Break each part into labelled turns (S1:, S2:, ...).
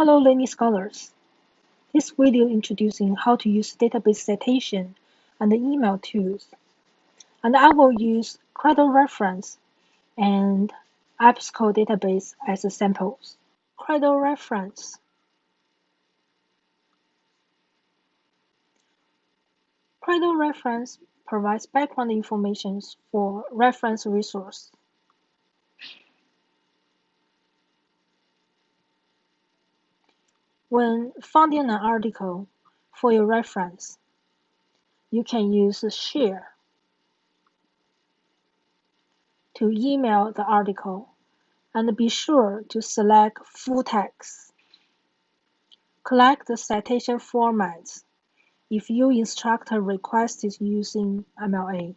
S1: Hello learning scholars. This video introducing how to use database citation and email tools. And I will use Credo reference and EBSCO database as samples. Credo reference. Credo reference provides background information for reference resource. When finding an article for your reference, you can use Share to email the article and be sure to select full text. Collect the citation formats if your instructor requested using MLA.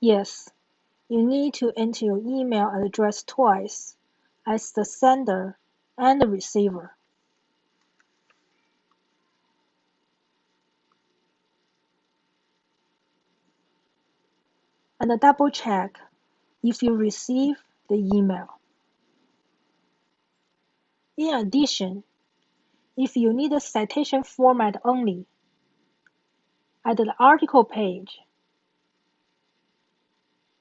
S1: Yes, you need to enter your email address twice as the sender and the receiver. And double check if you receive the email. In addition, if you need a citation format only, at the article page,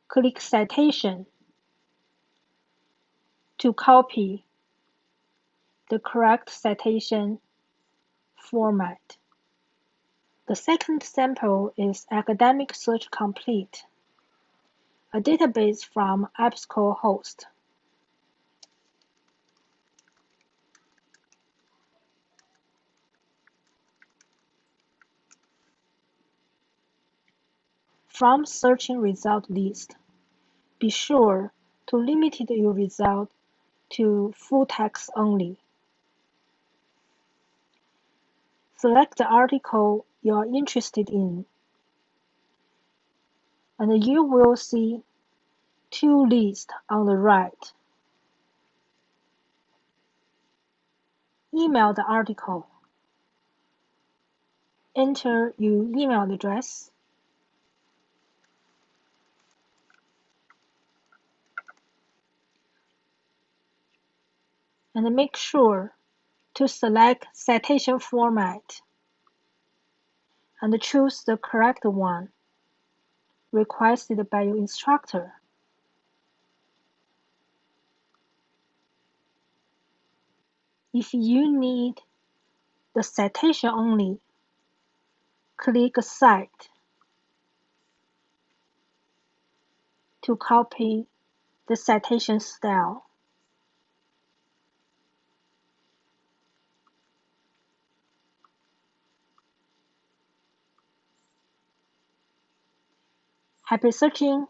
S1: click Citation to copy the correct citation format. The second sample is Academic Search Complete, a database from EBSCOhost. From searching result list, be sure to limit your result to full text only. Select the article you are interested in, and you will see two lists on the right. Email the article. Enter your email address. And make sure to select citation format and choose the correct one requested by your instructor. If you need the citation only, click Cite to copy the citation style. Happy searching!